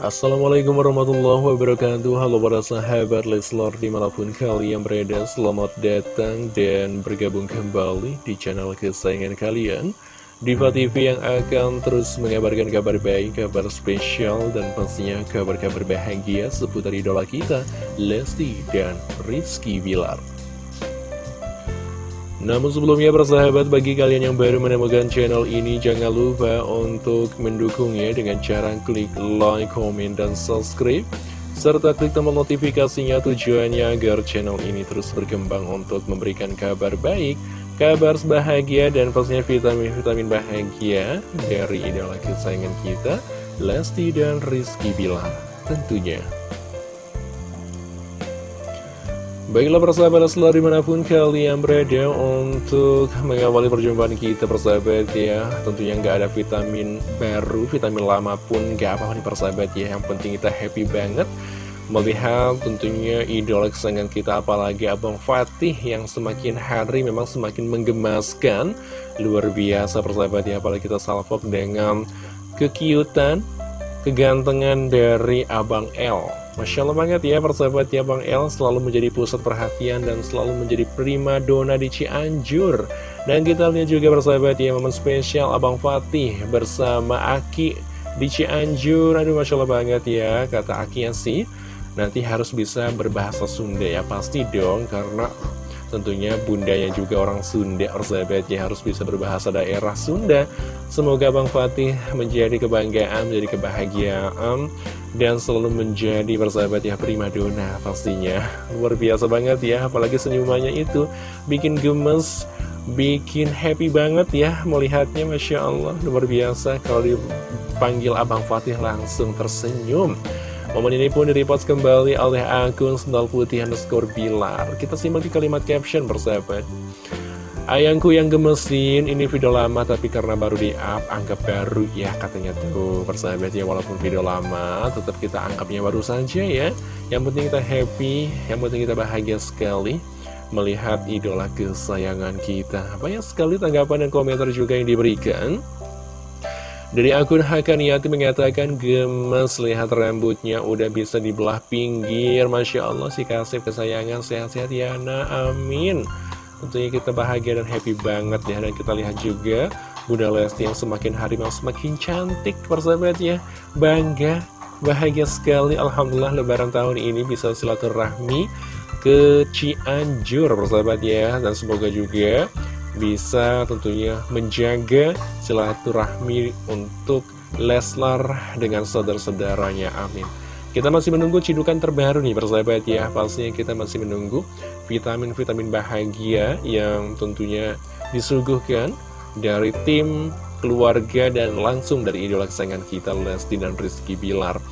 Assalamualaikum warahmatullahi wabarakatuh. Halo para sahabat Leslor di mana pun kalian berada Selamat datang dan bergabung kembali di channel kesayangan kalian. Diva TV yang akan terus mengabarkan kabar baik, kabar spesial Dan pastinya kabar-kabar bahagia seputar idola kita Lesti dan Rizky Bilar namun sebelumnya persahabat bagi kalian yang baru menemukan channel ini jangan lupa untuk mendukungnya dengan cara klik like, comment, dan subscribe serta klik tombol notifikasinya tujuannya agar channel ini terus berkembang untuk memberikan kabar baik, kabar bahagia dan pastinya vitamin-vitamin bahagia dari idola kesayangan kita Lesti dan Rizky Bilar tentunya. Baiklah persahabat selalu di mana pun kalian berada untuk mengawali perjumpaan kita persahabat ya. Tentunya nggak ada vitamin baru, vitamin lama pun nggak apa-apa nih persahabat ya. Yang penting kita happy banget. Melihat tentunya idola kesayangan kita apalagi Abang Fatih yang semakin hari memang semakin menggemaskan. Luar biasa persahabat ya. Apalagi kita salvok dengan kekiutan, kegantengan dari Abang L Masya Allah banget ya persahabat ya Bang El. Selalu menjadi pusat perhatian dan selalu menjadi prima dona di Cianjur. Dan kita lihat juga persahabat ya momen spesial Abang Fatih bersama Aki di Cianjur. Aduh Masya Allah banget ya kata Aki yang sih Nanti harus bisa berbahasa Sunda ya. Pasti dong karena Tentunya bundanya juga orang Sunda, persahabatnya harus bisa berbahasa daerah Sunda. Semoga Bang Fatih menjadi kebanggaan, menjadi kebahagiaan, dan selalu menjadi persahabat ya dona pastinya. Luar biasa banget ya, apalagi senyumannya itu bikin gemes, bikin happy banget ya melihatnya, Masya Allah. Luar biasa kalau dipanggil Abang Fatih langsung tersenyum. Momen ini pun direpost kembali oleh akun sendal putih underscore bilar. Kita simak di kalimat caption bersahabat. Ayangku yang gemesin, ini video lama tapi karena baru di-up, anggap baru ya katanya tuh persahabat ya walaupun video lama, tetap kita anggapnya baru saja ya. Yang penting kita happy, yang penting kita bahagia sekali melihat idola kesayangan kita. Banyak sekali tanggapan dan komentar juga yang diberikan. Dari akun Hakaniati mengatakan gemes lihat rambutnya udah bisa dibelah pinggir. Masya Allah si kasih kesayangan. Sehat-sehat ya nah amin. Tentunya kita bahagia dan happy banget ya. Dan kita lihat juga Bunda Lesti yang semakin hari mau semakin cantik persahabat ya Bangga, bahagia sekali. Alhamdulillah lebaran tahun ini bisa silaturahmi ke Cianjur persahabat ya. Dan semoga juga bisa tentunya menjaga silaturahmi untuk Leslar dengan saudara-saudaranya. Amin. Kita masih menunggu cidukan terbaru nih persahabat ya Pastinya kita masih menunggu vitamin-vitamin bahagia yang tentunya disuguhkan dari tim, keluarga, dan langsung dari idola kesayangan kita Lesti dan Rizky Bilar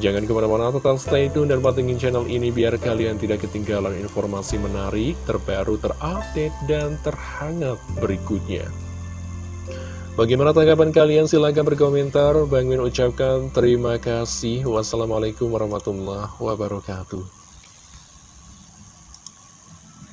Jangan ke mana-mana tetap stay tune dan patengin channel ini biar kalian tidak ketinggalan informasi menarik, terbaru, terupdate, dan terhangat berikutnya. Bagaimana tanggapan kalian? Silahkan berkomentar. Bang Min ucapkan terima kasih. Wassalamualaikum warahmatullahi wabarakatuh.